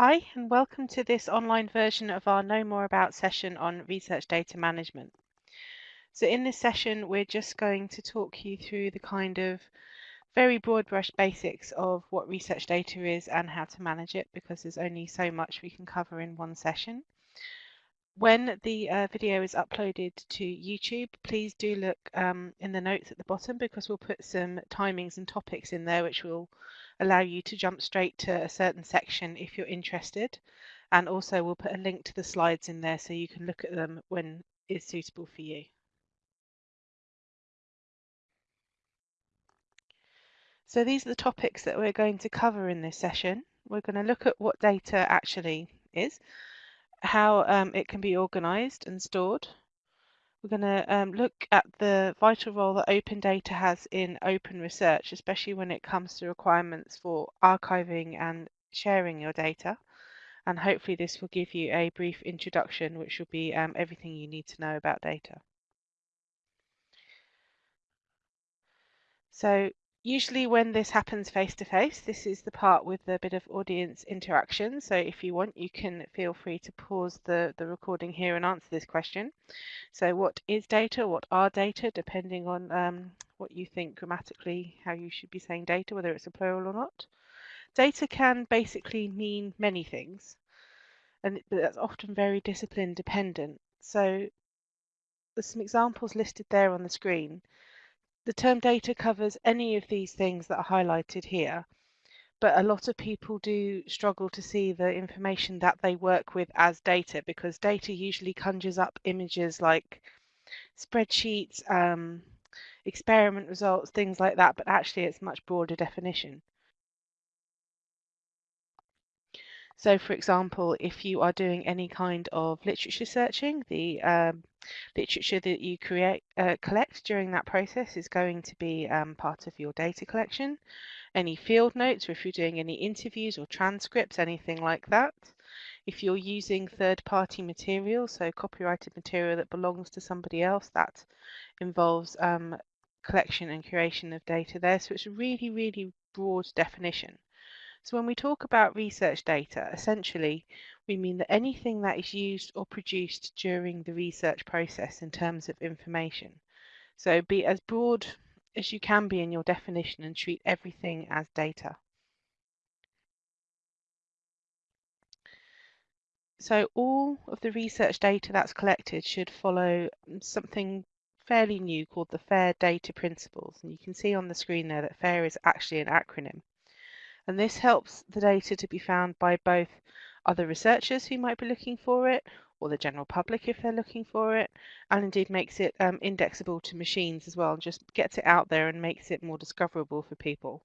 Hi, and welcome to this online version of our Know More About session on research data management. So in this session, we're just going to talk you through the kind of very broad brush basics of what research data is and how to manage it because there's only so much we can cover in one session. When the uh, video is uploaded to YouTube, please do look um, in the notes at the bottom because we'll put some timings and topics in there which will allow you to jump straight to a certain section if you're interested. And also we'll put a link to the slides in there so you can look at them when it's suitable for you. So these are the topics that we're going to cover in this session. We're going to look at what data actually is, how um, it can be organized and stored. We're going to um, look at the vital role that open data has in open research, especially when it comes to requirements for archiving and sharing your data. And hopefully this will give you a brief introduction, which will be um, everything you need to know about data. So Usually when this happens face to face, this is the part with a bit of audience interaction. So if you want, you can feel free to pause the, the recording here and answer this question. So what is data? What are data? Depending on um, what you think grammatically, how you should be saying data, whether it's a plural or not. Data can basically mean many things, and that's often very discipline dependent. So there's some examples listed there on the screen. The term data covers any of these things that are highlighted here, but a lot of people do struggle to see the information that they work with as data because data usually conjures up images like spreadsheets, um, experiment results, things like that, but actually it's much broader definition. So for example, if you are doing any kind of literature searching, the um, literature that you create uh, collect during that process is going to be um, part of your data collection. Any field notes, or if you're doing any interviews or transcripts, anything like that. If you're using third-party material, so copyrighted material that belongs to somebody else, that involves um, collection and curation of data there. So it's a really, really broad definition. So when we talk about research data, essentially we mean that anything that is used or produced during the research process in terms of information. So be as broad as you can be in your definition and treat everything as data. So all of the research data that's collected should follow um, something fairly new called the FAIR data principles. And you can see on the screen there that FAIR is actually an acronym and this helps the data to be found by both other researchers who might be looking for it or the general public if they're looking for it and indeed makes it um, indexable to machines as well and just gets it out there and makes it more discoverable for people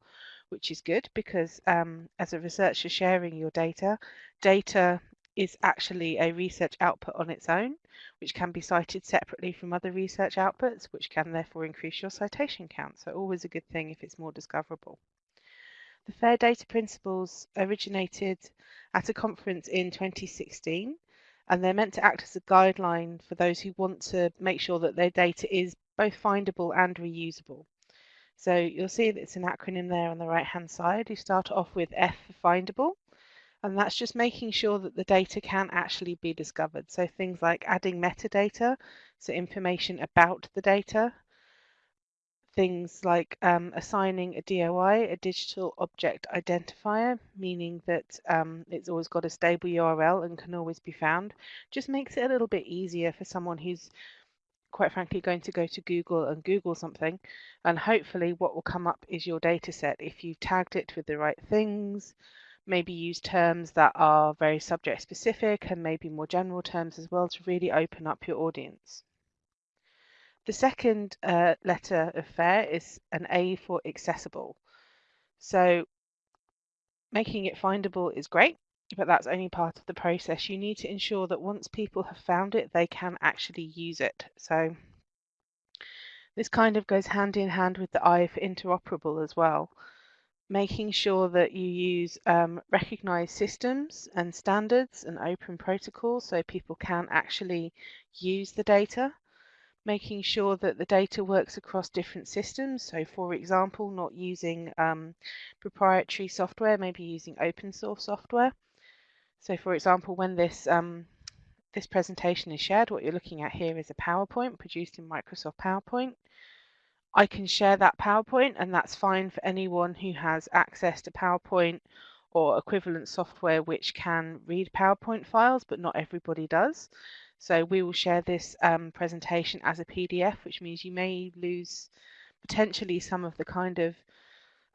which is good because um, as a researcher sharing your data data is actually a research output on its own which can be cited separately from other research outputs which can therefore increase your citation count. So always a good thing if it's more discoverable the FAIR data principles originated at a conference in 2016 and they're meant to act as a guideline for those who want to make sure that their data is both findable and reusable. So you'll see that it's an acronym there on the right hand side. You start off with F for findable and that's just making sure that the data can actually be discovered. So things like adding metadata, so information about the data, things like um, assigning a DOI, a digital object identifier, meaning that um, it's always got a stable URL and can always be found, just makes it a little bit easier for someone who's quite frankly going to go to Google and Google something and hopefully what will come up is your data set if you've tagged it with the right things maybe use terms that are very subject specific and maybe more general terms as well to really open up your audience. The second uh, letter of FAIR is an A for accessible. So making it findable is great, but that's only part of the process. You need to ensure that once people have found it, they can actually use it. So this kind of goes hand in hand with the I for interoperable as well. Making sure that you use um, recognized systems and standards and open protocols so people can actually use the data making sure that the data works across different systems. So for example, not using um, proprietary software, maybe using open source software. So for example, when this um, this presentation is shared, what you're looking at here is a PowerPoint produced in Microsoft PowerPoint. I can share that PowerPoint and that's fine for anyone who has access to PowerPoint or equivalent software which can read PowerPoint files, but not everybody does. So we will share this um, presentation as a PDF, which means you may lose potentially some of the kind of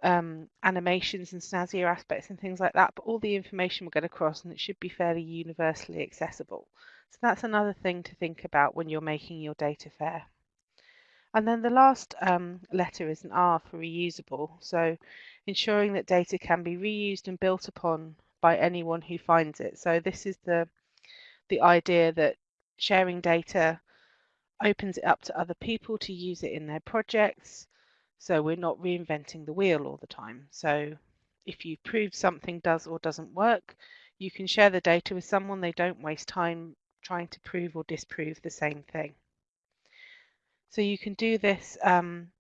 um, animations and snazzier aspects and things like that, but all the information will get across and it should be fairly universally accessible. So that's another thing to think about when you're making your data fair. And then the last um, letter is an R for reusable. So ensuring that data can be reused and built upon by anyone who finds it. So this is the the idea that sharing data opens it up to other people to use it in their projects. So we're not reinventing the wheel all the time. So if you prove something does or doesn't work, you can share the data with someone. They don't waste time trying to prove or disprove the same thing. So you can do this um,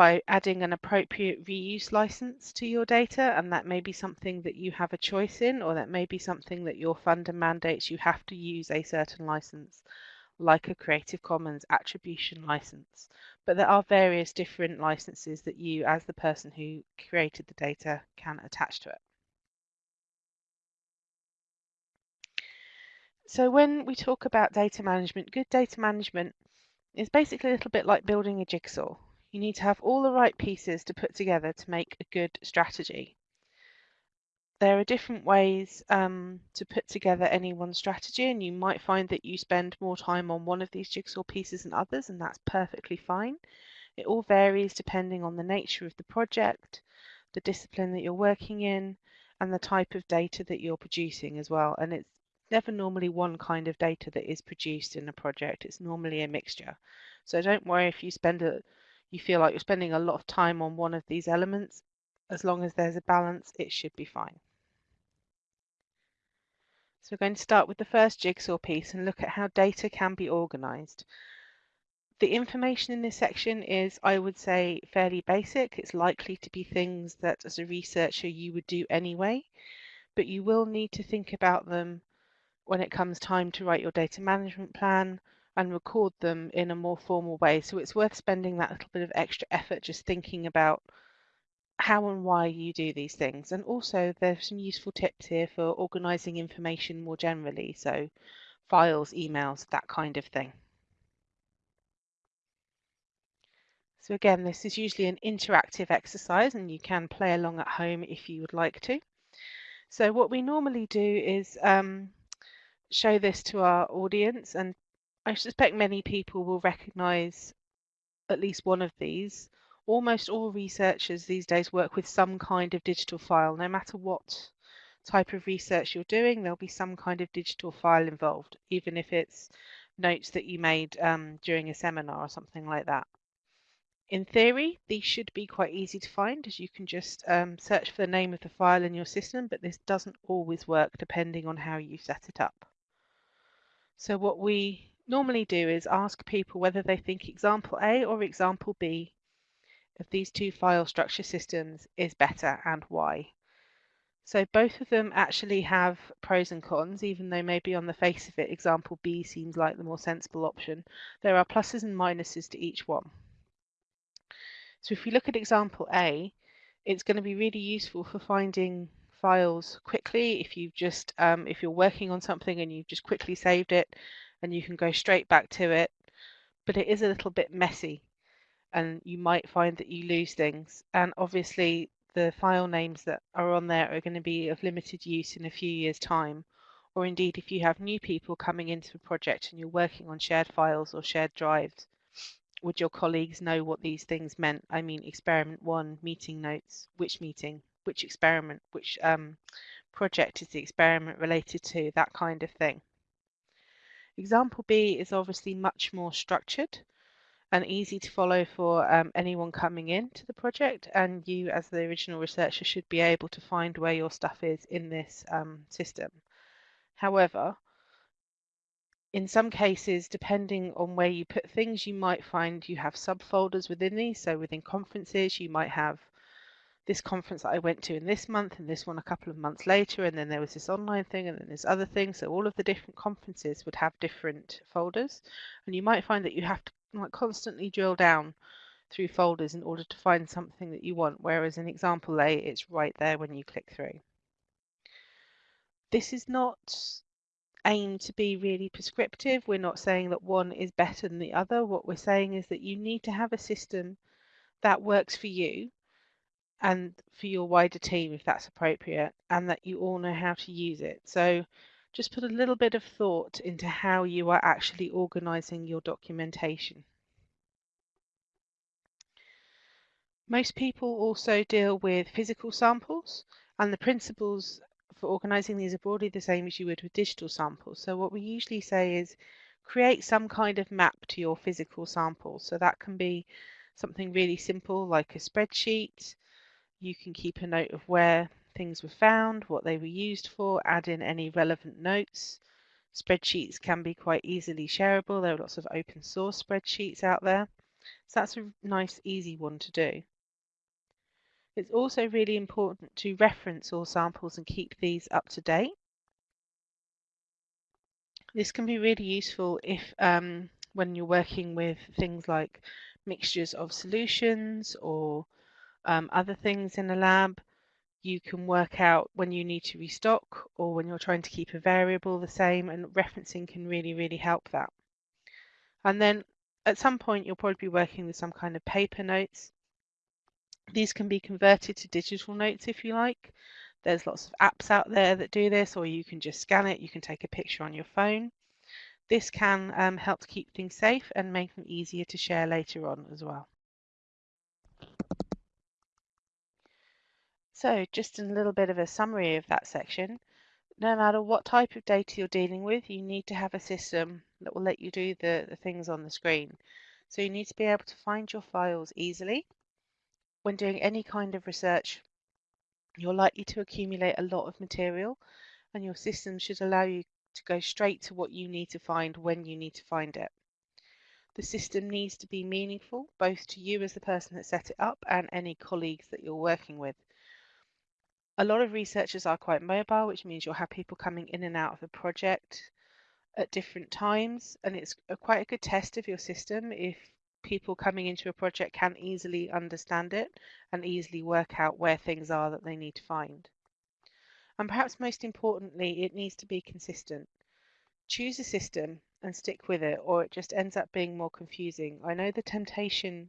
by adding an appropriate reuse license to your data, and that may be something that you have a choice in, or that may be something that your funder mandates you have to use a certain license, like a Creative Commons attribution license. But there are various different licenses that you, as the person who created the data, can attach to it. So when we talk about data management, good data management is basically a little bit like building a jigsaw. You need to have all the right pieces to put together to make a good strategy. There are different ways um, to put together any one strategy, and you might find that you spend more time on one of these jigsaw pieces than others, and that's perfectly fine. It all varies depending on the nature of the project, the discipline that you're working in, and the type of data that you're producing as well. And it's never normally one kind of data that is produced in a project. It's normally a mixture. So don't worry if you spend a, you feel like you're spending a lot of time on one of these elements. As long as there's a balance, it should be fine. So we're going to start with the first jigsaw piece and look at how data can be organized. The information in this section is, I would say, fairly basic. It's likely to be things that as a researcher you would do anyway, but you will need to think about them when it comes time to write your data management plan and record them in a more formal way. So it's worth spending that little bit of extra effort just thinking about how and why you do these things. And also there's some useful tips here for organizing information more generally. So files, emails, that kind of thing. So again, this is usually an interactive exercise and you can play along at home if you would like to. So what we normally do is um, show this to our audience, and I suspect many people will recognize at least one of these. Almost all researchers these days work with some kind of digital file. No matter what type of research you're doing, there'll be some kind of digital file involved, even if it's notes that you made um, during a seminar or something like that. In theory, these should be quite easy to find as you can just um, search for the name of the file in your system, but this doesn't always work depending on how you set it up. So what we normally do is ask people whether they think example A or example B of these two file structure systems is better and why. So both of them actually have pros and cons, even though maybe on the face of it, example B seems like the more sensible option. There are pluses and minuses to each one. So if we look at example A, it's going to be really useful for finding files quickly if you've just um, if you're working on something and you've just quickly saved it and you can go straight back to it but it is a little bit messy and you might find that you lose things. And obviously the file names that are on there are going to be of limited use in a few years time. Or indeed if you have new people coming into a project and you're working on shared files or shared drives would your colleagues know what these things meant? I mean experiment one meeting notes which meeting which experiment, which um, project is the experiment related to, that kind of thing. Example B is obviously much more structured and easy to follow for um, anyone coming into the project and you as the original researcher should be able to find where your stuff is in this um, system. However, in some cases, depending on where you put things, you might find you have subfolders within these. So within conferences, you might have this conference that I went to in this month and this one a couple of months later and then there was this online thing and then this other thing so all of the different conferences would have different folders and you might find that you have to like constantly drill down through folders in order to find something that you want whereas in example A it's right there when you click through. This is not aimed to be really prescriptive. We're not saying that one is better than the other. What we're saying is that you need to have a system that works for you and for your wider team if that's appropriate and that you all know how to use it. So just put a little bit of thought into how you are actually organizing your documentation. Most people also deal with physical samples and the principles for organizing these are broadly the same as you would with digital samples. So what we usually say is create some kind of map to your physical sample. So that can be something really simple like a spreadsheet, you can keep a note of where things were found, what they were used for, add in any relevant notes. Spreadsheets can be quite easily shareable. There are lots of open source spreadsheets out there. So that's a nice, easy one to do. It's also really important to reference all samples and keep these up to date. This can be really useful if um, when you're working with things like mixtures of solutions or um, other things in a lab. You can work out when you need to restock or when you're trying to keep a variable the same and referencing can really, really help that. And then at some point you'll probably be working with some kind of paper notes. These can be converted to digital notes if you like. There's lots of apps out there that do this or you can just scan it. You can take a picture on your phone. This can um, help to keep things safe and make them easier to share later on as well. So just a little bit of a summary of that section. No matter what type of data you're dealing with, you need to have a system that will let you do the, the things on the screen. So you need to be able to find your files easily. When doing any kind of research, you're likely to accumulate a lot of material and your system should allow you to go straight to what you need to find when you need to find it. The system needs to be meaningful, both to you as the person that set it up and any colleagues that you're working with. A lot of researchers are quite mobile, which means you'll have people coming in and out of the project at different times. And it's a, quite a good test of your system if people coming into a project can easily understand it and easily work out where things are that they need to find. And perhaps most importantly, it needs to be consistent. Choose a system and stick with it, or it just ends up being more confusing. I know the temptation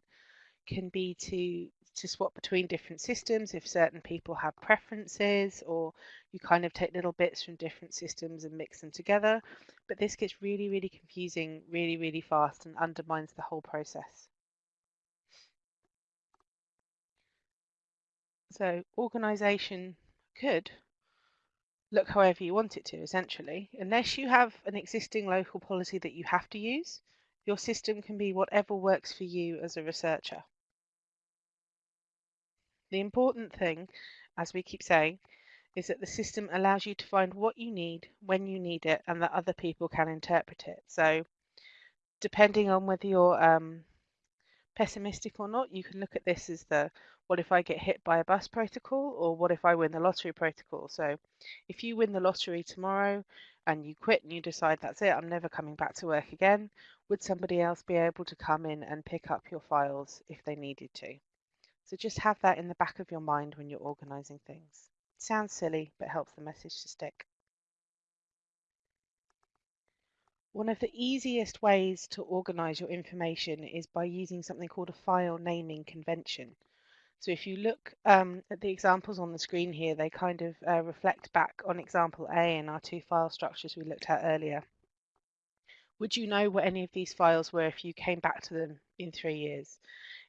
can be to to swap between different systems if certain people have preferences or you kind of take little bits from different systems and mix them together. But this gets really, really confusing really, really fast and undermines the whole process. So organization could look however you want it to, essentially. Unless you have an existing local policy that you have to use, your system can be whatever works for you as a researcher. The important thing, as we keep saying, is that the system allows you to find what you need when you need it and that other people can interpret it. So depending on whether you're um, pessimistic or not, you can look at this as the what if I get hit by a bus protocol or what if I win the lottery protocol. So if you win the lottery tomorrow and you quit and you decide that's it, I'm never coming back to work again, would somebody else be able to come in and pick up your files if they needed to? So just have that in the back of your mind when you're organizing things. It sounds silly, but helps the message to stick. One of the easiest ways to organize your information is by using something called a file naming convention. So if you look um, at the examples on the screen here, they kind of uh, reflect back on example A and our two file structures we looked at earlier. Would you know what any of these files were if you came back to them in three years?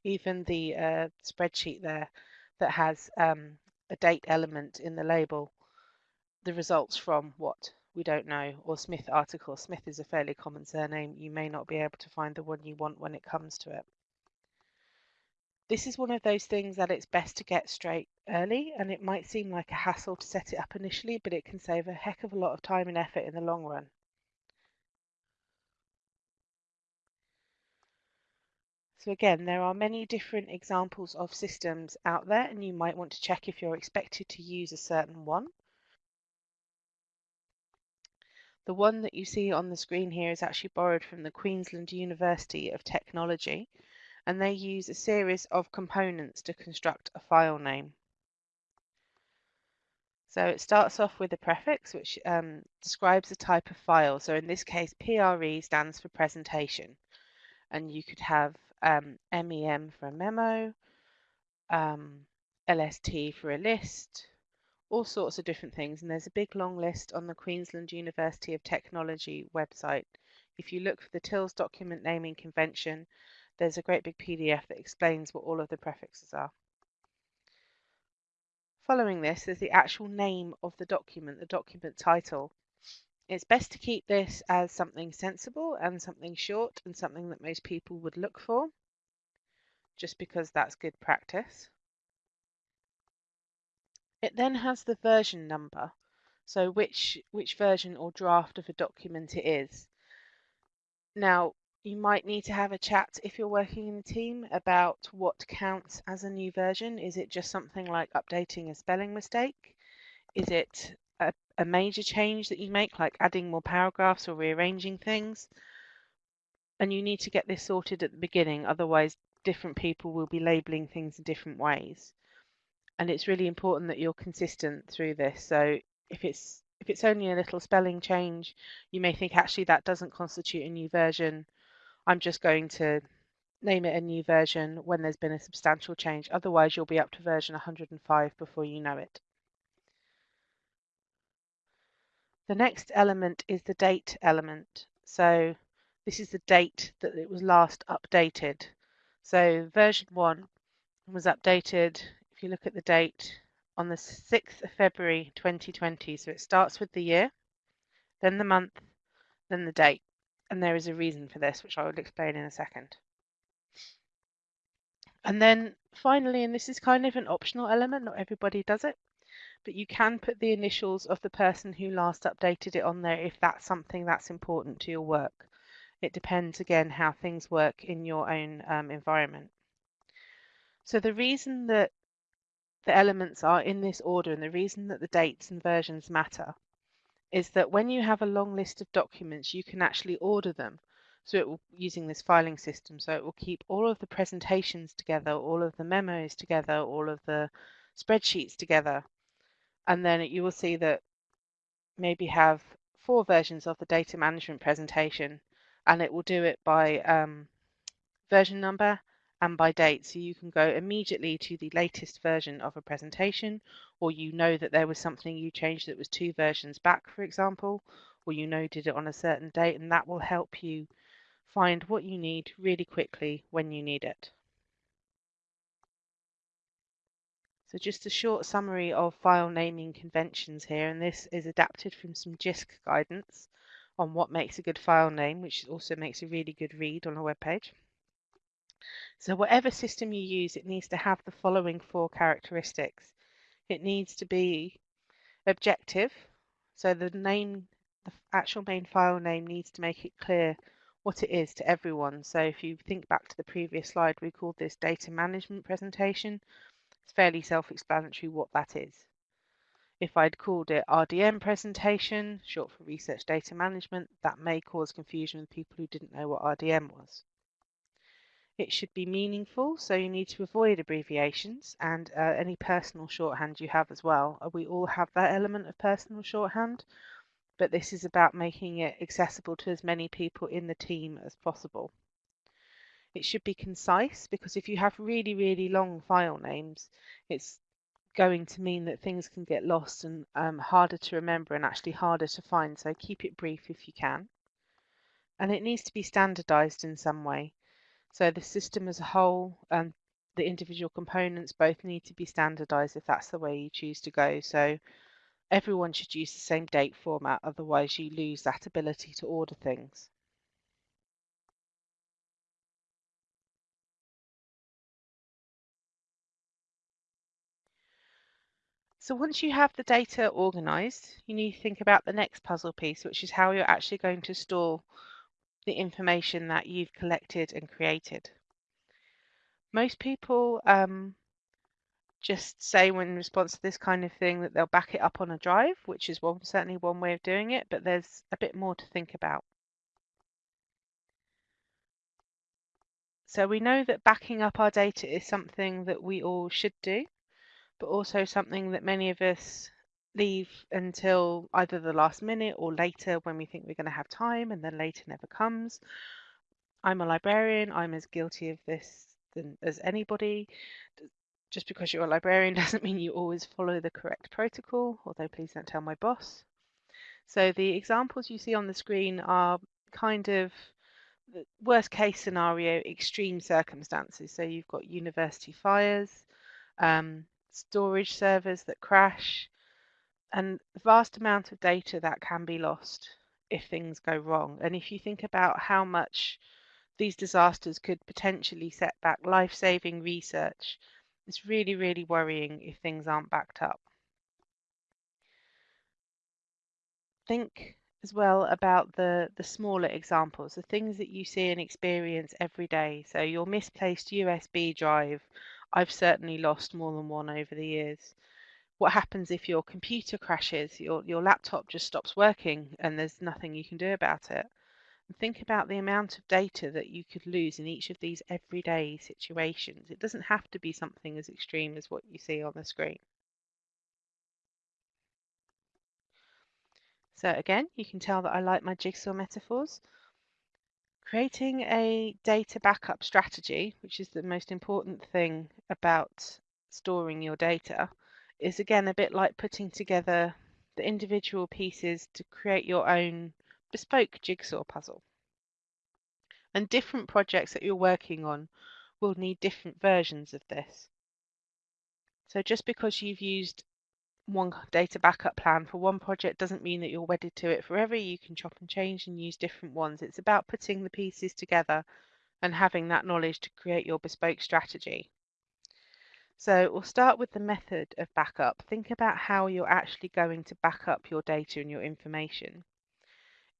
Even the uh, spreadsheet there that has um, a date element in the label, the results from what we don't know, or Smith article. Smith is a fairly common surname. You may not be able to find the one you want when it comes to it. This is one of those things that it's best to get straight early, and it might seem like a hassle to set it up initially, but it can save a heck of a lot of time and effort in the long run. So again, there are many different examples of systems out there and you might want to check if you're expected to use a certain one. The one that you see on the screen here is actually borrowed from the Queensland University of Technology and they use a series of components to construct a file name. So it starts off with a prefix which um, describes the type of file. So in this case, PRE stands for presentation and you could have um, MEM for a memo, um, LST for a list, all sorts of different things. And there's a big long list on the Queensland University of Technology website. If you look for the TILS document naming convention, there's a great big PDF that explains what all of the prefixes are. Following this, is the actual name of the document, the document title. It's best to keep this as something sensible and something short and something that most people would look for, just because that's good practice. It then has the version number, so which, which version or draft of a document it is. Now, you might need to have a chat if you're working in a team about what counts as a new version. Is it just something like updating a spelling mistake? Is it a, major change that you make, like adding more paragraphs or rearranging things. And you need to get this sorted at the beginning, otherwise different people will be labeling things in different ways. And it's really important that you're consistent through this. So if it's if it's only a little spelling change, you may think actually that doesn't constitute a new version. I'm just going to name it a new version when there's been a substantial change. Otherwise, you'll be up to version 105 before you know it. The next element is the date element. So this is the date that it was last updated. So version 1 was updated, if you look at the date, on the 6th of February 2020. So it starts with the year, then the month, then the date. And there is a reason for this, which I will explain in a second. And then finally, and this is kind of an optional element, not everybody does it, but you can put the initials of the person who last updated it on there if that's something that's important to your work. It depends again how things work in your own um, environment. So the reason that the elements are in this order and the reason that the dates and versions matter is that when you have a long list of documents, you can actually order them. So it will using this filing system, so it will keep all of the presentations together, all of the memos together, all of the spreadsheets together, and then you will see that maybe have four versions of the data management presentation and it will do it by um, version number and by date. So you can go immediately to the latest version of a presentation or you know that there was something you changed that was two versions back, for example, or you know did it on a certain date and that will help you find what you need really quickly when you need it. So just a short summary of file naming conventions here, and this is adapted from some JISC guidance on what makes a good file name, which also makes a really good read on a web page. So whatever system you use, it needs to have the following four characteristics. It needs to be objective, so the name, the actual main file name needs to make it clear what it is to everyone. So if you think back to the previous slide, we called this data management presentation. It's fairly self-explanatory what that is. If I'd called it RDM presentation, short for Research Data Management, that may cause confusion with people who didn't know what RDM was. It should be meaningful, so you need to avoid abbreviations and uh, any personal shorthand you have as well. Uh, we all have that element of personal shorthand, but this is about making it accessible to as many people in the team as possible. It should be concise because if you have really, really long file names, it's going to mean that things can get lost and um, harder to remember and actually harder to find. So keep it brief if you can. And it needs to be standardized in some way. So the system as a whole and the individual components both need to be standardized if that's the way you choose to go. So everyone should use the same date format, otherwise you lose that ability to order things. So once you have the data organized, you need to think about the next puzzle piece, which is how you're actually going to store the information that you've collected and created. Most people um, just say in response to this kind of thing that they'll back it up on a drive, which is one certainly one way of doing it, but there's a bit more to think about. So we know that backing up our data is something that we all should do, but also something that many of us leave until either the last minute or later when we think we're going to have time and then later never comes. I'm a librarian, I'm as guilty of this than, as anybody. Just because you're a librarian doesn't mean you always follow the correct protocol, although please don't tell my boss. So the examples you see on the screen are kind of worst case scenario, extreme circumstances. So you've got university fires, um, storage servers that crash, and the vast amount of data that can be lost if things go wrong. And if you think about how much these disasters could potentially set back life-saving research, it's really, really worrying if things aren't backed up. Think as well about the, the smaller examples, the things that you see and experience every day. So your misplaced USB drive, I've certainly lost more than one over the years. What happens if your computer crashes, your, your laptop just stops working and there's nothing you can do about it? And think about the amount of data that you could lose in each of these everyday situations. It doesn't have to be something as extreme as what you see on the screen. So again, you can tell that I like my jigsaw metaphors. Creating a data backup strategy, which is the most important thing about storing your data, is again a bit like putting together the individual pieces to create your own bespoke jigsaw puzzle. And different projects that you're working on will need different versions of this. So just because you've used one data backup plan for one project doesn't mean that you're wedded to it forever. You can chop and change and use different ones. It's about putting the pieces together and having that knowledge to create your bespoke strategy. So we'll start with the method of backup. Think about how you're actually going to back up your data and your information.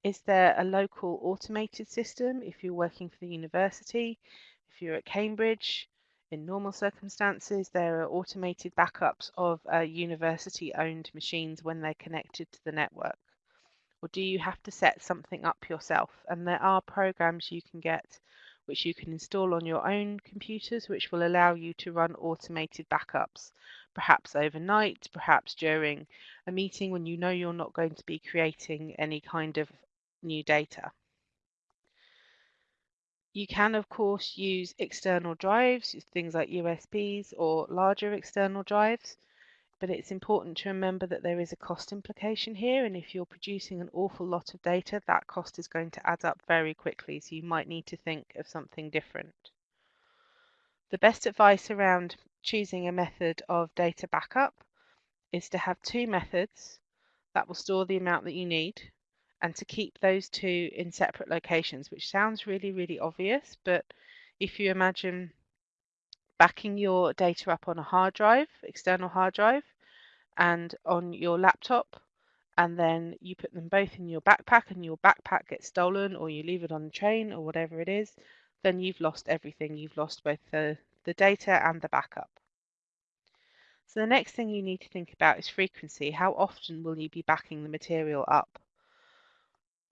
Is there a local automated system if you're working for the university? If you're at Cambridge, in normal circumstances, there are automated backups of uh, university-owned machines when they're connected to the network. Or do you have to set something up yourself? And there are programs you can get which you can install on your own computers, which will allow you to run automated backups, perhaps overnight, perhaps during a meeting when you know you're not going to be creating any kind of new data. You can, of course, use external drives, things like USBs or larger external drives, but it's important to remember that there is a cost implication here, and if you're producing an awful lot of data, that cost is going to add up very quickly, so you might need to think of something different. The best advice around choosing a method of data backup is to have two methods that will store the amount that you need and to keep those two in separate locations, which sounds really, really obvious, but if you imagine backing your data up on a hard drive, external hard drive, and on your laptop, and then you put them both in your backpack and your backpack gets stolen or you leave it on the train or whatever it is, then you've lost everything. You've lost both the, the data and the backup. So the next thing you need to think about is frequency. How often will you be backing the material up?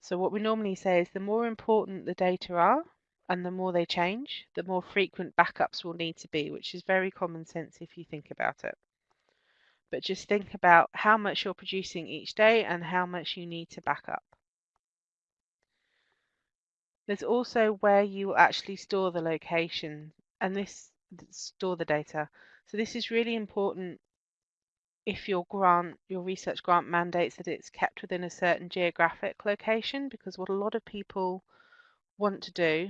So what we normally say is the more important the data are and the more they change, the more frequent backups will need to be, which is very common sense if you think about it. But just think about how much you're producing each day and how much you need to back up. There's also where you actually store the location and this store the data. So this is really important if your grant, your research grant mandates that it's kept within a certain geographic location, because what a lot of people want to do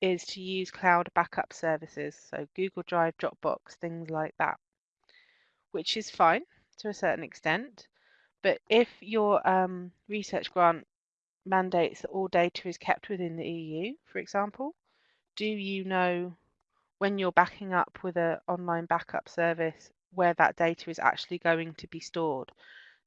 is to use cloud backup services, so Google Drive, Dropbox, things like that, which is fine to a certain extent. But if your um, research grant mandates that all data is kept within the EU, for example, do you know when you're backing up with an online backup service where that data is actually going to be stored.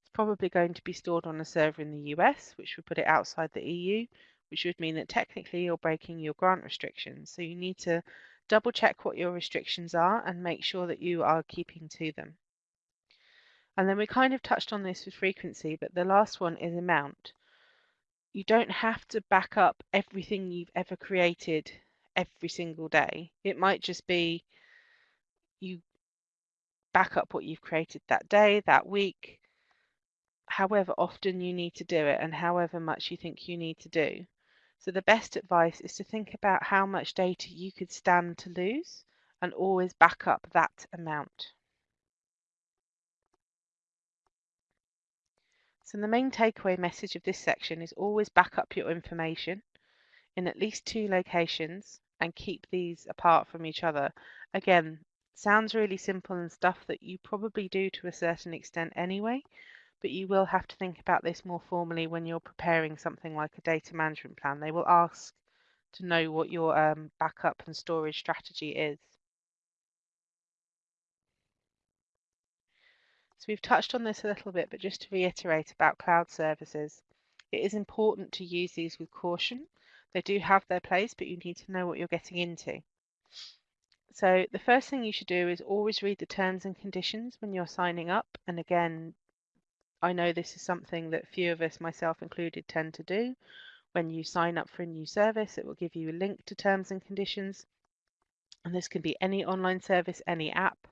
It's probably going to be stored on a server in the US, which would put it outside the EU, which would mean that technically you're breaking your grant restrictions. So you need to Double check what your restrictions are and make sure that you are keeping to them. And then we kind of touched on this with frequency, but the last one is amount. You don't have to back up everything you've ever created every single day. It might just be you back up what you've created that day, that week, however often you need to do it and however much you think you need to do. So the best advice is to think about how much data you could stand to lose and always back up that amount. So the main takeaway message of this section is always back up your information in at least two locations and keep these apart from each other. Again, sounds really simple and stuff that you probably do to a certain extent anyway, but you will have to think about this more formally when you're preparing something like a data management plan. They will ask to know what your um, backup and storage strategy is. So we've touched on this a little bit, but just to reiterate about cloud services, it is important to use these with caution. They do have their place, but you need to know what you're getting into. So the first thing you should do is always read the terms and conditions when you're signing up. And again, I know this is something that few of us, myself included, tend to do. When you sign up for a new service, it will give you a link to terms and conditions. And this can be any online service, any app.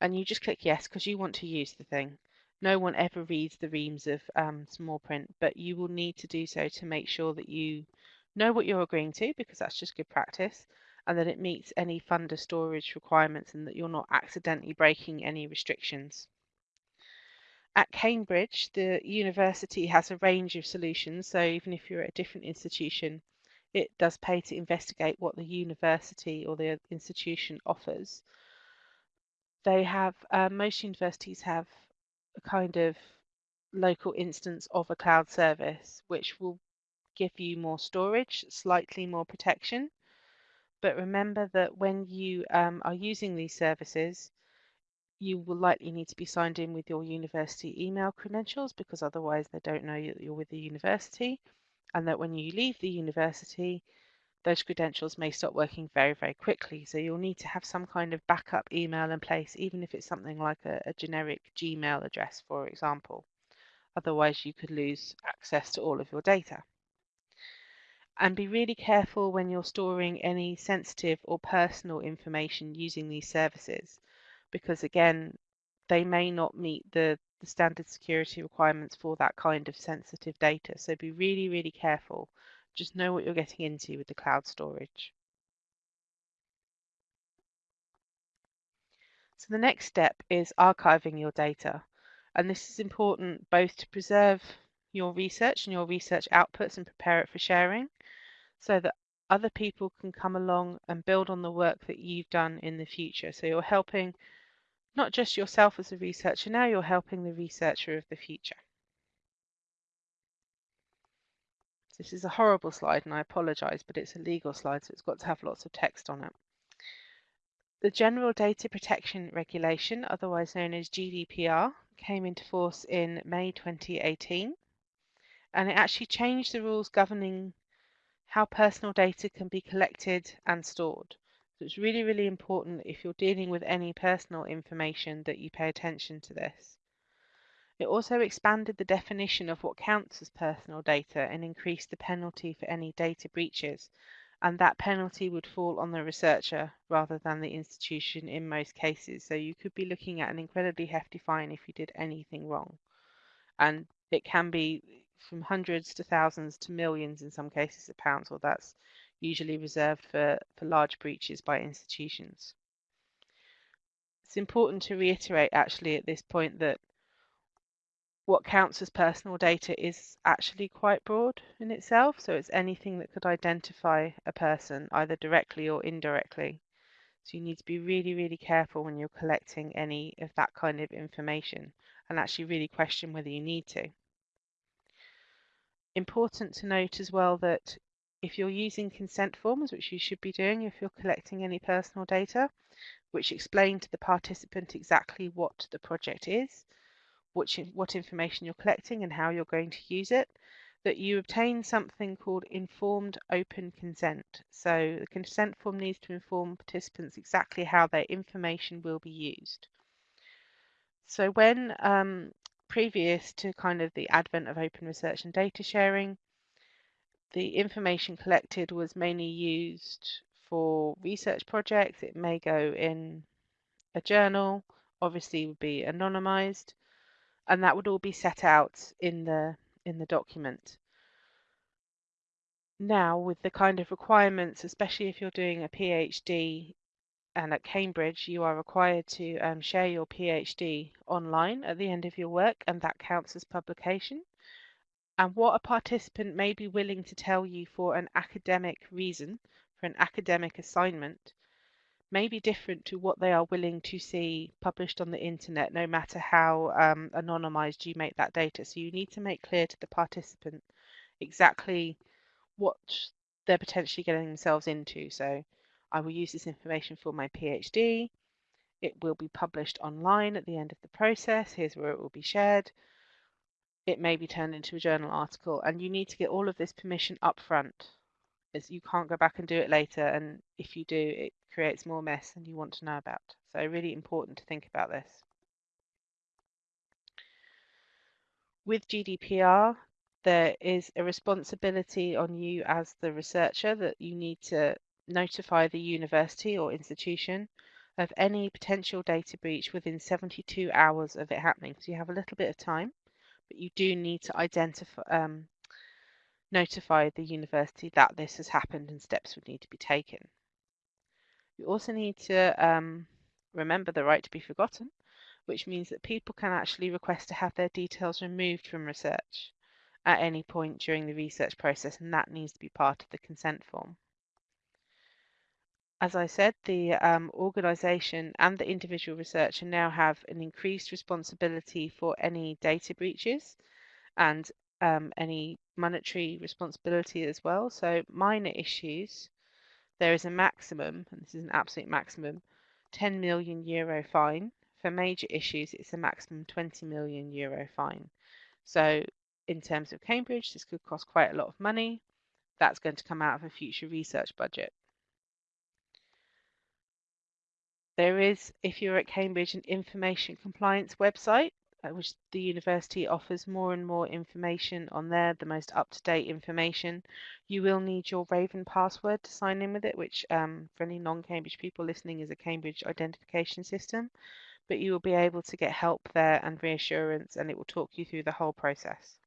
And you just click yes because you want to use the thing. No one ever reads the reams of um, small print, but you will need to do so to make sure that you know what you're agreeing to because that's just good practice and that it meets any funder storage requirements and that you're not accidentally breaking any restrictions. At Cambridge, the university has a range of solutions, so even if you're at a different institution, it does pay to investigate what the university or the institution offers. They have, uh, most universities have a kind of local instance of a cloud service, which will give you more storage, slightly more protection. But remember that when you um, are using these services, you will likely need to be signed in with your university email credentials because otherwise they don't know that you're with the university and that when you leave the university those credentials may stop working very very quickly. So you'll need to have some kind of backup email in place even if it's something like a, a generic Gmail address for example. Otherwise you could lose access to all of your data and be really careful when you're storing any sensitive or personal information using these services because again, they may not meet the, the standard security requirements for that kind of sensitive data. So be really, really careful. Just know what you're getting into with the cloud storage. So the next step is archiving your data. And this is important both to preserve your research and your research outputs and prepare it for sharing so that other people can come along and build on the work that you've done in the future. So you're helping not just yourself as a researcher now, you're helping the researcher of the future. This is a horrible slide and I apologise, but it's a legal slide, so it's got to have lots of text on it. The General Data Protection Regulation, otherwise known as GDPR, came into force in May 2018 and it actually changed the rules governing how personal data can be collected and stored. So it's really, really important if you're dealing with any personal information that you pay attention to this. It also expanded the definition of what counts as personal data and increased the penalty for any data breaches, and that penalty would fall on the researcher rather than the institution in most cases. So you could be looking at an incredibly hefty fine if you did anything wrong. And it can be from hundreds to thousands to millions in some cases of pounds, or that's usually reserved for, for large breaches by institutions. It's important to reiterate actually at this point that what counts as personal data is actually quite broad in itself. So it's anything that could identify a person either directly or indirectly. So you need to be really, really careful when you're collecting any of that kind of information and actually really question whether you need to. Important to note as well that if you're using consent forms, which you should be doing if you're collecting any personal data, which explain to the participant exactly what the project is, which, what information you're collecting and how you're going to use it, that you obtain something called informed open consent. So the consent form needs to inform participants exactly how their information will be used. So when um, previous to kind of the advent of open research and data sharing, the information collected was mainly used for research projects. It may go in a journal, obviously would be anonymized, and that would all be set out in the in the document. Now, with the kind of requirements, especially if you're doing a PhD and at Cambridge, you are required to um, share your PhD online at the end of your work, and that counts as publication. And what a participant may be willing to tell you for an academic reason, for an academic assignment, may be different to what they are willing to see published on the internet, no matter how um, anonymized you make that data. So you need to make clear to the participant exactly what they're potentially getting themselves into. So I will use this information for my PhD. It will be published online at the end of the process. Here's where it will be shared. It may be turned into a journal article, and you need to get all of this permission up front. As you can't go back and do it later, and if you do, it creates more mess than you want to know about. So really important to think about this. With GDPR, there is a responsibility on you as the researcher that you need to notify the university or institution of any potential data breach within 72 hours of it happening. So you have a little bit of time, but you do need to identify, um, notify the university that this has happened and steps would need to be taken. You also need to um, remember the right to be forgotten, which means that people can actually request to have their details removed from research at any point during the research process, and that needs to be part of the consent form. As I said, the um, organisation and the individual researcher now have an increased responsibility for any data breaches and um, any monetary responsibility as well. So minor issues, there is a maximum, and this is an absolute maximum, 10 million euro fine. For major issues, it's a maximum 20 million euro fine. So in terms of Cambridge, this could cost quite a lot of money. That's going to come out of a future research budget. There is, if you're at Cambridge, an information compliance website, uh, which the university offers more and more information on there, the most up-to-date information. You will need your Raven password to sign in with it, which um, for any non-Cambridge people listening is a Cambridge identification system. But you will be able to get help there and reassurance, and it will talk you through the whole process.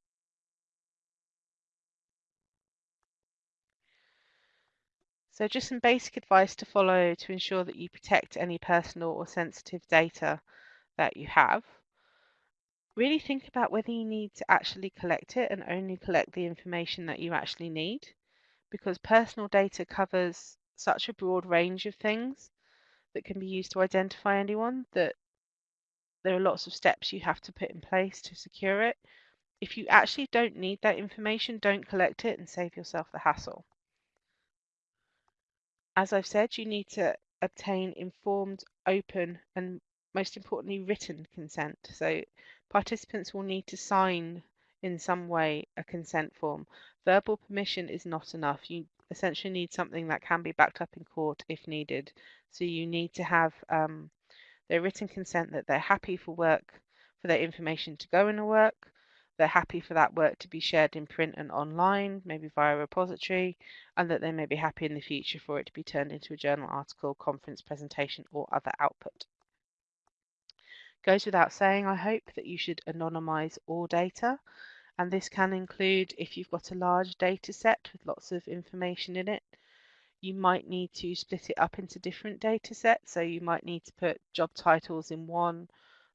So just some basic advice to follow to ensure that you protect any personal or sensitive data that you have. Really think about whether you need to actually collect it and only collect the information that you actually need because personal data covers such a broad range of things that can be used to identify anyone that there are lots of steps you have to put in place to secure it. If you actually don't need that information, don't collect it and save yourself the hassle. As I've said, you need to obtain informed, open, and most importantly, written consent. So participants will need to sign in some way a consent form. Verbal permission is not enough. You essentially need something that can be backed up in court if needed. So you need to have um, their written consent that they're happy for work, for their information to go in a work, they're happy for that work to be shared in print and online, maybe via a repository, and that they may be happy in the future for it to be turned into a journal article, conference presentation, or other output. Goes without saying, I hope, that you should anonymize all data, and this can include if you've got a large data set with lots of information in it, you might need to split it up into different data sets. So you might need to put job titles in one,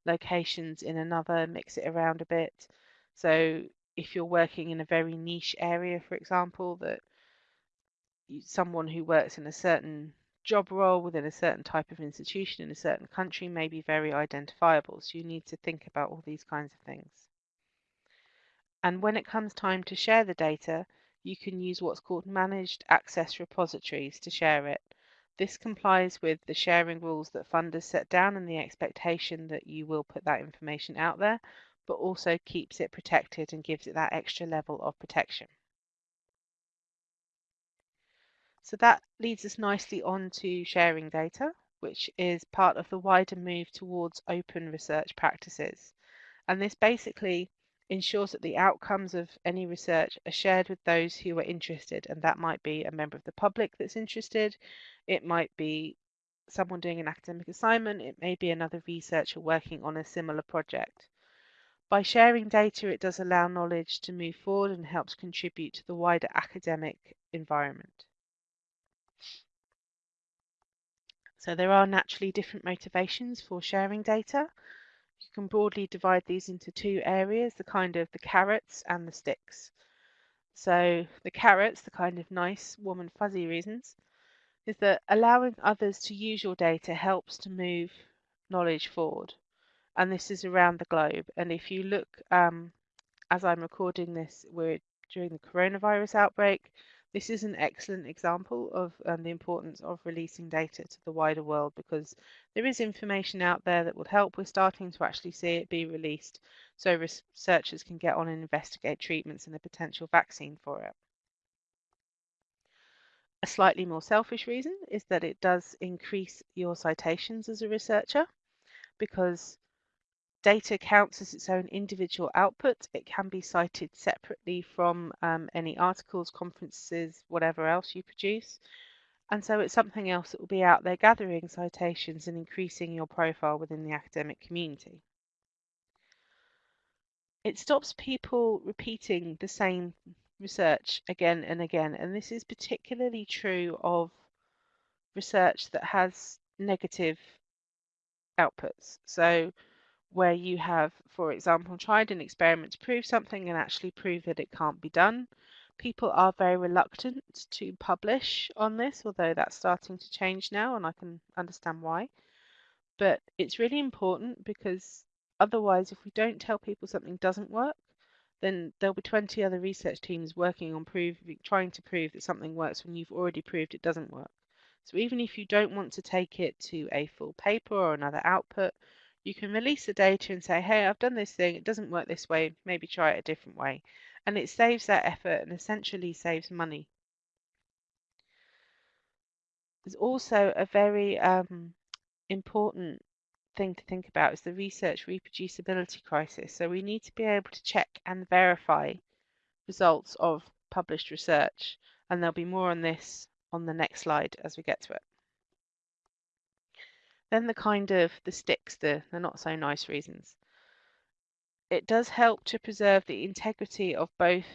locations in another, mix it around a bit. So if you're working in a very niche area, for example, that someone who works in a certain job role within a certain type of institution in a certain country may be very identifiable. So you need to think about all these kinds of things. And when it comes time to share the data, you can use what's called managed access repositories to share it. This complies with the sharing rules that funders set down and the expectation that you will put that information out there, but also keeps it protected and gives it that extra level of protection. So that leads us nicely on to sharing data, which is part of the wider move towards open research practices. And this basically ensures that the outcomes of any research are shared with those who are interested. And that might be a member of the public that's interested, it might be someone doing an academic assignment, it may be another researcher working on a similar project. By sharing data, it does allow knowledge to move forward and helps contribute to the wider academic environment. So there are naturally different motivations for sharing data. You can broadly divide these into two areas, the kind of the carrots and the sticks. So the carrots, the kind of nice, warm and fuzzy reasons, is that allowing others to use your data helps to move knowledge forward. And this is around the globe. And if you look, um, as I'm recording this, we're during the coronavirus outbreak. This is an excellent example of um, the importance of releasing data to the wider world because there is information out there that would help. We're starting to actually see it be released so researchers can get on and investigate treatments and a potential vaccine for it. A slightly more selfish reason is that it does increase your citations as a researcher because data counts as its own individual output. It can be cited separately from um, any articles, conferences, whatever else you produce. And so it's something else that will be out there gathering citations and increasing your profile within the academic community. It stops people repeating the same research again and again. And this is particularly true of research that has negative outputs. So where you have, for example, tried an experiment to prove something and actually prove that it can't be done. People are very reluctant to publish on this, although that's starting to change now, and I can understand why. But it's really important because otherwise, if we don't tell people something doesn't work, then there'll be 20 other research teams working on proving, trying to prove that something works when you've already proved it doesn't work. So even if you don't want to take it to a full paper or another output, you can release the data and say, hey, I've done this thing, it doesn't work this way, maybe try it a different way. And it saves that effort and essentially saves money. There's also a very um, important thing to think about is the research reproducibility crisis. So we need to be able to check and verify results of published research. And there'll be more on this on the next slide as we get to it. Then the kind of the sticks, the, the not so nice reasons. It does help to preserve the integrity of both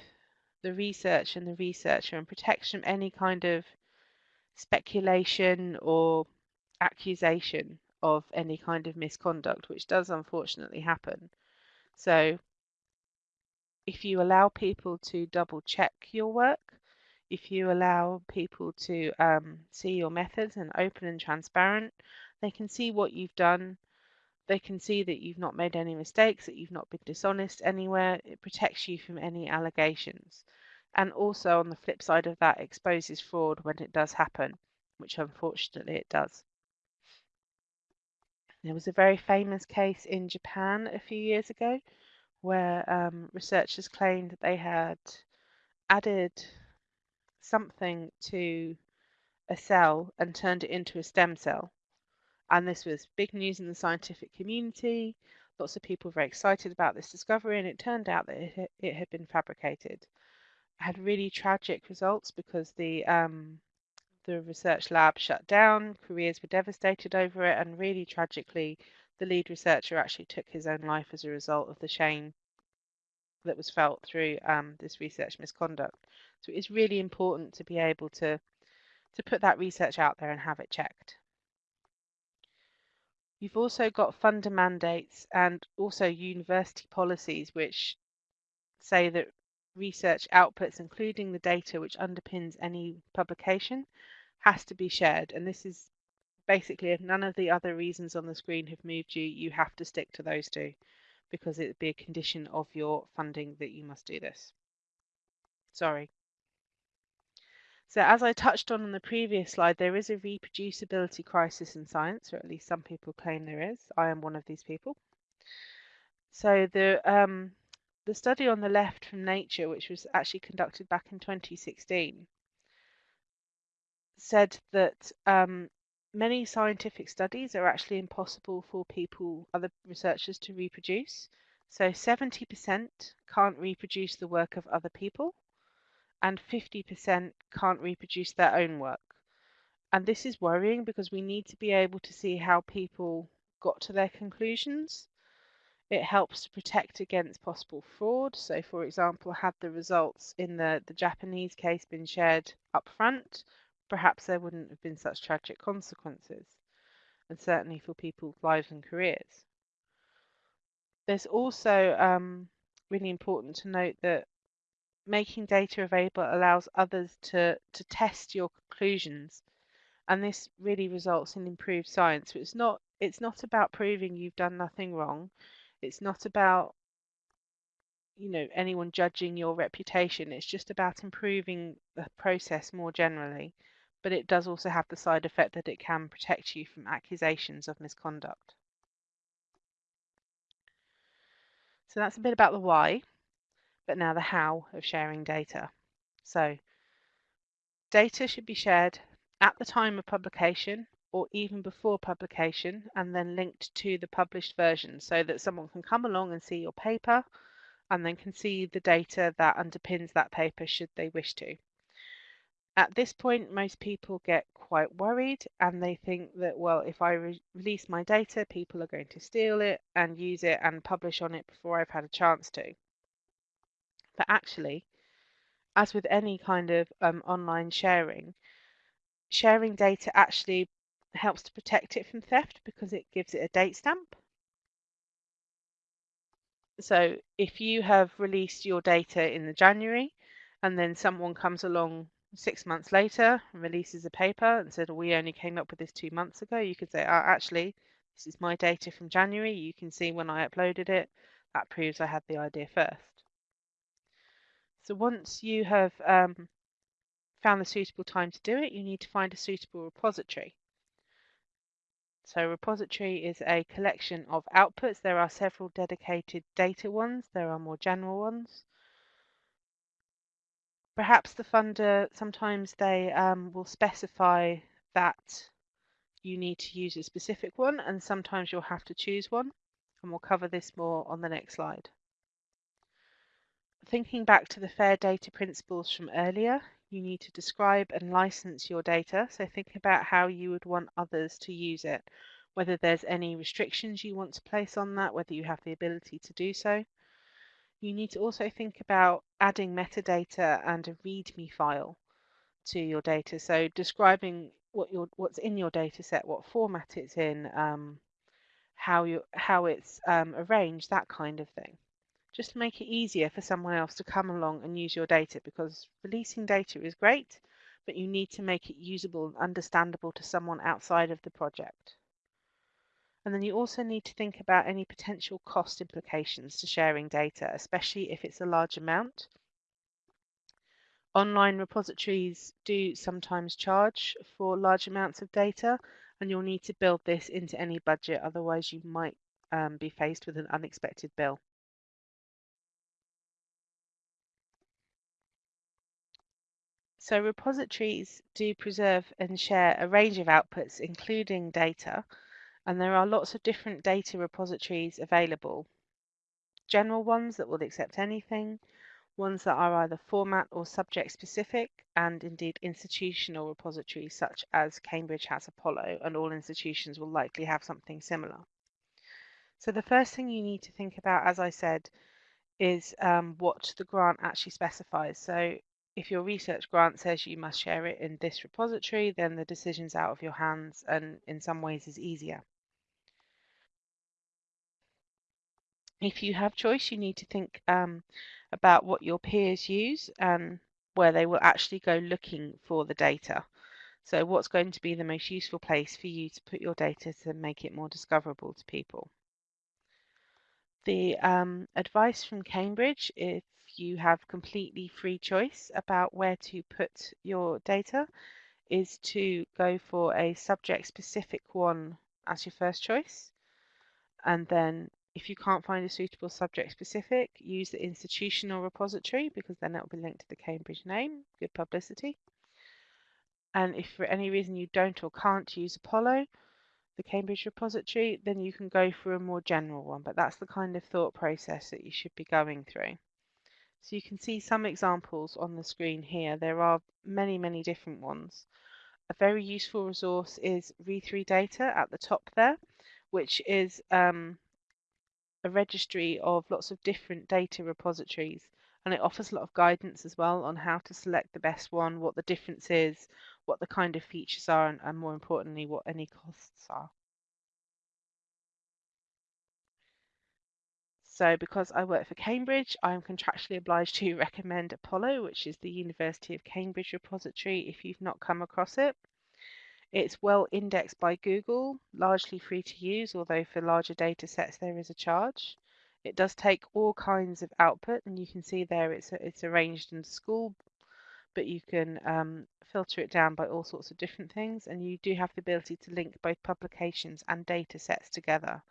the research and the researcher and protection from any kind of speculation or accusation of any kind of misconduct, which does unfortunately happen. So if you allow people to double check your work, if you allow people to um, see your methods and open and transparent, they can see what you've done. They can see that you've not made any mistakes, that you've not been dishonest anywhere. It protects you from any allegations. And also on the flip side of that, exposes fraud when it does happen, which unfortunately it does. There was a very famous case in Japan a few years ago where um, researchers claimed that they had added something to a cell and turned it into a stem cell. And this was big news in the scientific community. Lots of people were very excited about this discovery, and it turned out that it, it had been fabricated. It had really tragic results because the um, the research lab shut down, careers were devastated over it, and really tragically, the lead researcher actually took his own life as a result of the shame that was felt through um, this research misconduct. So it's really important to be able to, to put that research out there and have it checked. You've also got funder mandates and also university policies which say that research outputs, including the data which underpins any publication, has to be shared. And this is basically if none of the other reasons on the screen have moved you, you have to stick to those two because it would be a condition of your funding that you must do this. Sorry. So as I touched on in the previous slide, there is a reproducibility crisis in science, or at least some people claim there is. I am one of these people. So the um, the study on the left from Nature, which was actually conducted back in 2016, said that um, many scientific studies are actually impossible for people, other researchers, to reproduce. So 70% can't reproduce the work of other people, and 50% can't reproduce their own work. And this is worrying because we need to be able to see how people got to their conclusions. It helps to protect against possible fraud. So, for example, had the results in the, the Japanese case been shared up front, perhaps there wouldn't have been such tragic consequences, and certainly for people's lives and careers. There's also um, really important to note that making data available allows others to, to test your conclusions and this really results in improved science. So it's not it's not about proving you've done nothing wrong. It's not about you know anyone judging your reputation. It's just about improving the process more generally. But it does also have the side effect that it can protect you from accusations of misconduct. So that's a bit about the why, but now the how of sharing data. So data should be shared at the time of publication or even before publication and then linked to the published version so that someone can come along and see your paper and then can see the data that underpins that paper should they wish to. At this point, most people get quite worried and they think that, well, if I re release my data, people are going to steal it and use it and publish on it before I've had a chance to. But actually, as with any kind of um, online sharing, sharing data actually helps to protect it from theft because it gives it a date stamp. So if you have released your data in the January and then someone comes along six months later and releases a paper and said, we only came up with this two months ago, you could say, oh, actually, this is my data from January. You can see when I uploaded it. That proves I had the idea first. So once you have um, found the suitable time to do it, you need to find a suitable repository. So repository is a collection of outputs. There are several dedicated data ones. There are more general ones. Perhaps the funder, sometimes they um, will specify that you need to use a specific one and sometimes you'll have to choose one. And we'll cover this more on the next slide. Thinking back to the FAIR data principles from earlier, you need to describe and license your data. So think about how you would want others to use it, whether there's any restrictions you want to place on that, whether you have the ability to do so. You need to also think about adding metadata and a README file to your data. So describing what your what's in your data set, what format it's in, um, how you how it's um, arranged, that kind of thing just to make it easier for someone else to come along and use your data because releasing data is great, but you need to make it usable and understandable to someone outside of the project. And then you also need to think about any potential cost implications to sharing data, especially if it's a large amount. Online repositories do sometimes charge for large amounts of data, and you'll need to build this into any budget, otherwise you might um, be faced with an unexpected bill. So repositories do preserve and share a range of outputs, including data, and there are lots of different data repositories available. General ones that will accept anything, ones that are either format or subject specific, and indeed institutional repositories such as Cambridge has Apollo, and all institutions will likely have something similar. So the first thing you need to think about, as I said, is um, what the grant actually specifies. So if your research grant says you must share it in this repository, then the decision's out of your hands and in some ways is easier. If you have choice, you need to think um, about what your peers use and where they will actually go looking for the data. So what's going to be the most useful place for you to put your data to make it more discoverable to people. The um, advice from Cambridge, if you have completely free choice about where to put your data, is to go for a subject specific one as your first choice and then If you can't find a suitable subject specific, use the institutional repository because then that will be linked to the Cambridge name. Good publicity. And if for any reason you don't or can't use Apollo, the Cambridge repository, then you can go for a more general one. But that's the kind of thought process that you should be going through. So you can see some examples on the screen here. There are many, many different ones. A very useful resource is re3data at the top there, which is um, a registry of lots of different data repositories and it offers a lot of guidance as well on how to select the best one, what the difference is, what the kind of features are, and, and more importantly, what any costs are. So because I work for Cambridge, I'm contractually obliged to recommend Apollo, which is the University of Cambridge repository if you've not come across it. It's well indexed by Google, largely free to use, although for larger data sets there is a charge. It does take all kinds of output, and you can see there it's, it's arranged in school, but you can um, filter it down by all sorts of different things, and you do have the ability to link both publications and data sets together.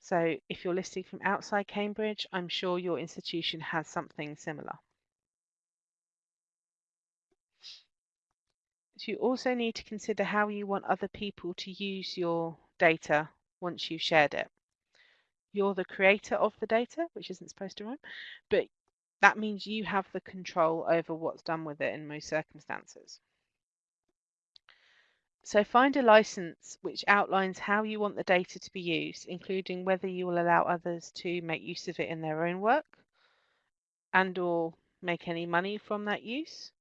So if you're listening from outside Cambridge, I'm sure your institution has something similar. So you also need to consider how you want other people to use your data once you've shared it. You're the creator of the data, which isn't supposed to rhyme, but that means you have the control over what's done with it in most circumstances. So find a license which outlines how you want the data to be used, including whether you will allow others to make use of it in their own work and or make any money from that use.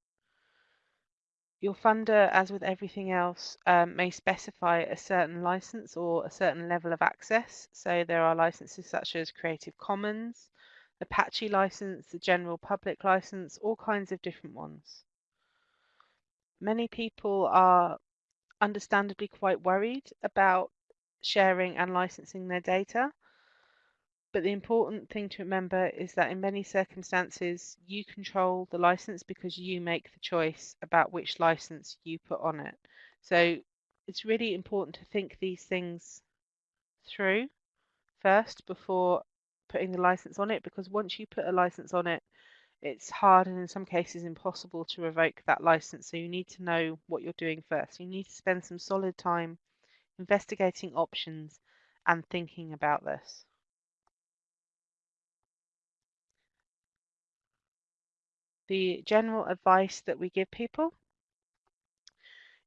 Your funder, as with everything else, um, may specify a certain license or a certain level of access. So there are licenses such as Creative Commons, Apache license, the general public license, all kinds of different ones. Many people are understandably quite worried about sharing and licensing their data. But the important thing to remember is that in many circumstances, you control the license because you make the choice about which license you put on it. So it's really important to think these things through first before putting the license on it because once you put a license on it, it's hard and in some cases impossible to revoke that license. So you need to know what you're doing first. You need to spend some solid time investigating options and thinking about this. The general advice that we give people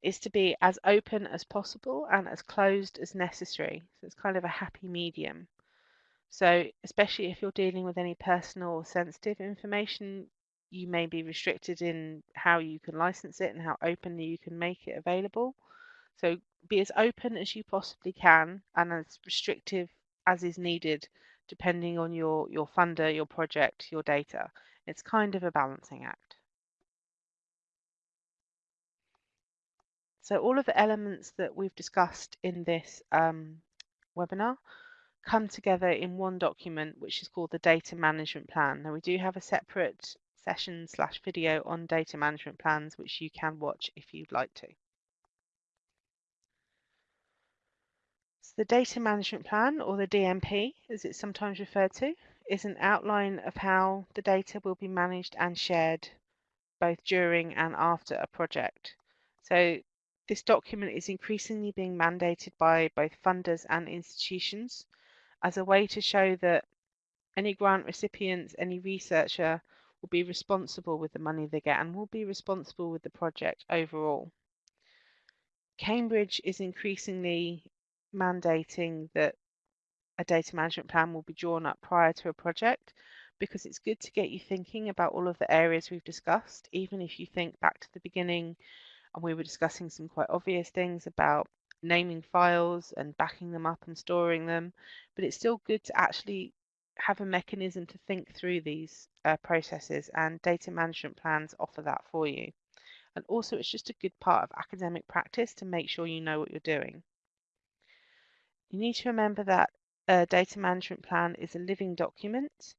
is to be as open as possible and as closed as necessary. So it's kind of a happy medium. So, especially if you're dealing with any personal or sensitive information, you may be restricted in how you can license it and how openly you can make it available. So, be as open as you possibly can and as restrictive as is needed, depending on your, your funder, your project, your data. It's kind of a balancing act. So, all of the elements that we've discussed in this um, webinar come together in one document, which is called the Data Management Plan. Now, we do have a separate session slash video on data management plans, which you can watch if you'd like to. So the Data Management Plan, or the DMP, as it's sometimes referred to, is an outline of how the data will be managed and shared both during and after a project. So this document is increasingly being mandated by both funders and institutions as a way to show that any grant recipients, any researcher will be responsible with the money they get and will be responsible with the project overall. Cambridge is increasingly mandating that a data management plan will be drawn up prior to a project because it's good to get you thinking about all of the areas we've discussed, even if you think back to the beginning and we were discussing some quite obvious things about naming files and backing them up and storing them, but it's still good to actually have a mechanism to think through these uh, processes and data management plans offer that for you. And also it's just a good part of academic practice to make sure you know what you're doing. You need to remember that a data management plan is a living document.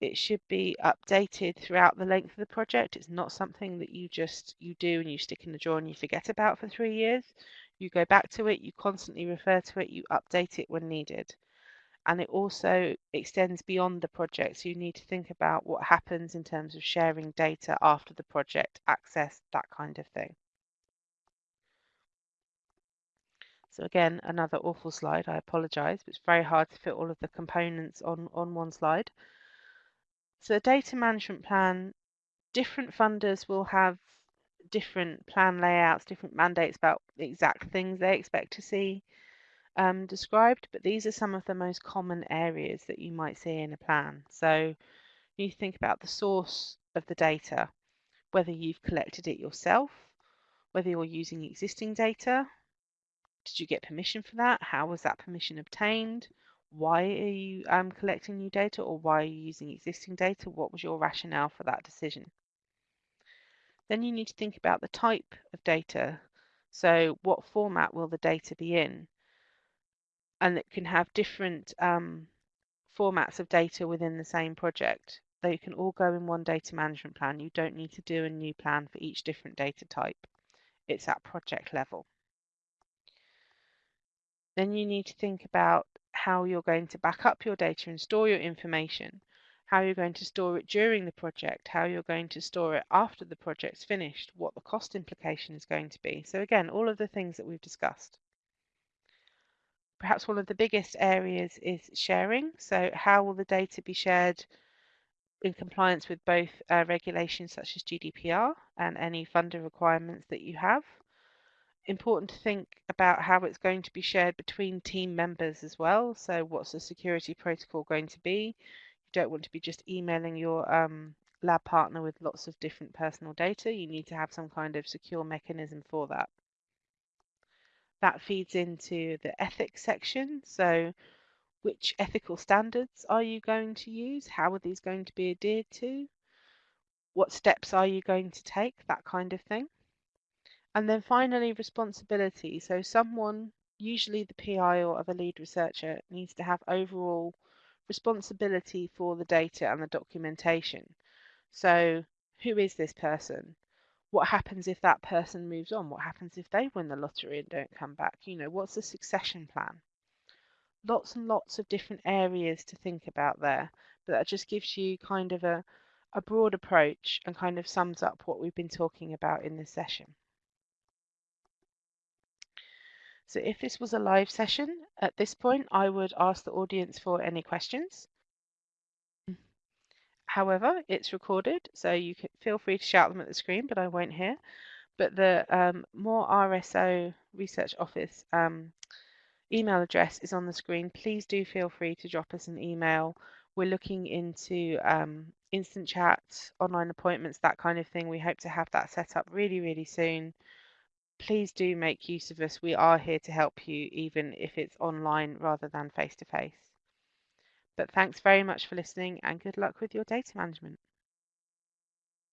It should be updated throughout the length of the project. It's not something that you just you do and you stick in the drawer and you forget about for three years. You go back to it, you constantly refer to it, you update it when needed. and it also extends beyond the project. So you need to think about what happens in terms of sharing data after the project, access, that kind of thing. So again, another awful slide, I apologise, but it's very hard to fit all of the components on, on one slide. So the data management plan, different funders will have different plan layouts, different mandates about the exact things they expect to see um, described, but these are some of the most common areas that you might see in a plan. So you think about the source of the data, whether you've collected it yourself, whether you're using existing data, did you get permission for that? How was that permission obtained? Why are you um, collecting new data or why are you using existing data? What was your rationale for that decision? Then you need to think about the type of data. So what format will the data be in? And it can have different um, formats of data within the same project. They can all go in one data management plan. You don't need to do a new plan for each different data type. It's at project level. Then you need to think about how you're going to back up your data and store your information, how you're going to store it during the project, how you're going to store it after the project's finished, what the cost implication is going to be. So again, all of the things that we've discussed. Perhaps one of the biggest areas is sharing. So how will the data be shared in compliance with both uh, regulations such as GDPR and any funder requirements that you have? important to think about how it's going to be shared between team members as well. So what's the security protocol going to be? Don't want to be just emailing your um, lab partner with lots of different personal data. You need to have some kind of secure mechanism for that. That feeds into the ethics section. So which ethical standards are you going to use? How are these going to be adhered to? What steps are you going to take? That kind of thing. And then finally, responsibility. So someone, usually the PI or other lead researcher, needs to have overall responsibility for the data and the documentation. So who is this person? What happens if that person moves on? What happens if they win the lottery and don't come back? You know, what's the succession plan? Lots and lots of different areas to think about there, but that just gives you kind of a, a broad approach and kind of sums up what we've been talking about in this session. So if this was a live session, at this point, I would ask the audience for any questions. However, it's recorded, so you can feel free to shout them at the screen, but I won't hear. But the um, More RSO Research Office um, email address is on the screen. Please do feel free to drop us an email. We're looking into um, instant chat, online appointments, that kind of thing. We hope to have that set up really, really soon please do make use of us. We are here to help you, even if it's online rather than face to face. But thanks very much for listening and good luck with your data management.